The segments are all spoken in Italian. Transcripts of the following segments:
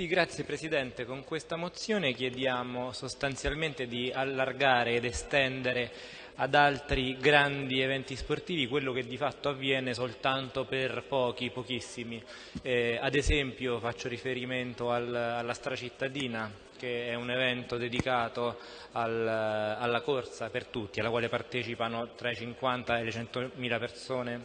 Sì, grazie Presidente. Con questa mozione chiediamo sostanzialmente di allargare ed estendere ad altri grandi eventi sportivi quello che di fatto avviene soltanto per pochi, pochissimi. Eh, ad esempio faccio riferimento al, alla stracittadina che è un evento dedicato al, alla corsa per tutti, alla quale partecipano tra i 50 e le 100.000 persone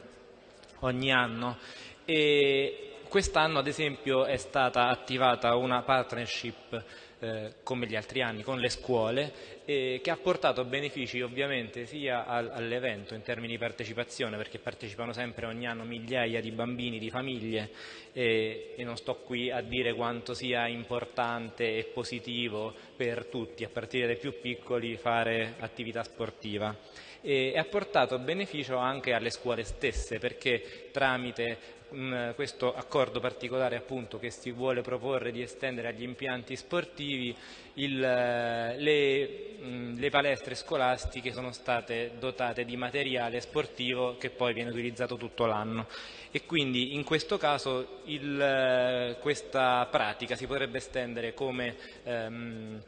ogni anno. E Quest'anno ad esempio è stata attivata una partnership eh, come gli altri anni con le scuole eh, che ha portato benefici ovviamente sia al, all'evento in termini di partecipazione perché partecipano sempre ogni anno migliaia di bambini, di famiglie eh, e non sto qui a dire quanto sia importante e positivo per tutti a partire dai più piccoli fare attività sportiva. E ha portato beneficio anche alle scuole stesse perché tramite questo accordo particolare appunto, che si vuole proporre di estendere agli impianti sportivi il, le, mh, le, palestre scolastiche sono state dotate di materiale sportivo che poi viene utilizzato tutto l'anno. E quindi in questo caso il, questa pratica si potrebbe estendere come ehm,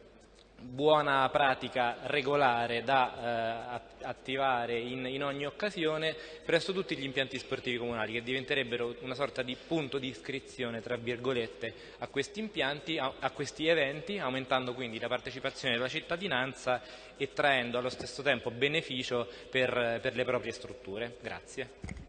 buona pratica regolare da eh, attivare in, in, ogni occasione presso tutti gli impianti sportivi comunali che diventerebbero una sorta di punto di iscrizione tra virgolette a questi impianti, a, a questi eventi aumentando quindi la partecipazione della cittadinanza e traendo allo stesso tempo beneficio per, per le proprie strutture. Grazie.